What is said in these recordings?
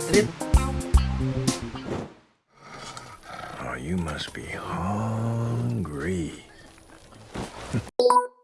trip. Oh, you must be hungry.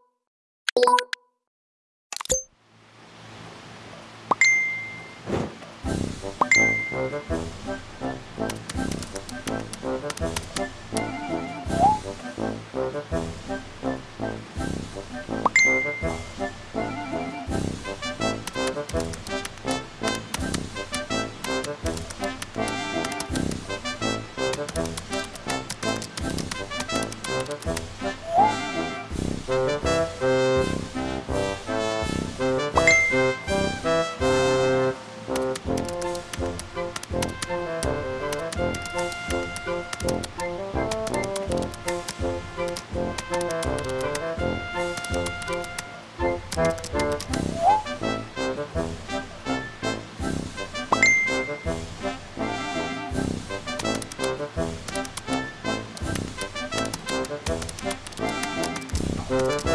Thank uh you. -huh.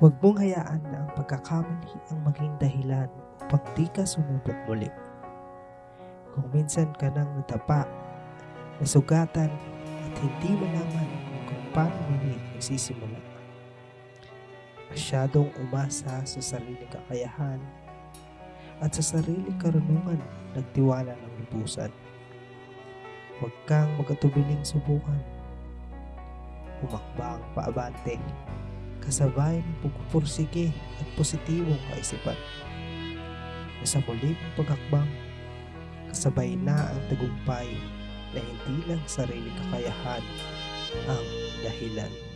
Huwag mong hayaan na ang pagkakamali ang maging dahilan upang di ka sumubok muli. Kung minsan ka nang natapa, nasugatan at hindi malaman kung paano muli nagsisimula. Masyadong umasa sa sariling kakayahan at sa sariling karunungan nagtiwala ng lubusan. Huwag kang magkatubiling subukan. Umakbang paabante kasabay ng pagpupursige at positibong kaisipan. Sa muli mong pagakbang, kasabay na ang tagumpay na hindi lang sariling kakayahan ang dahilan.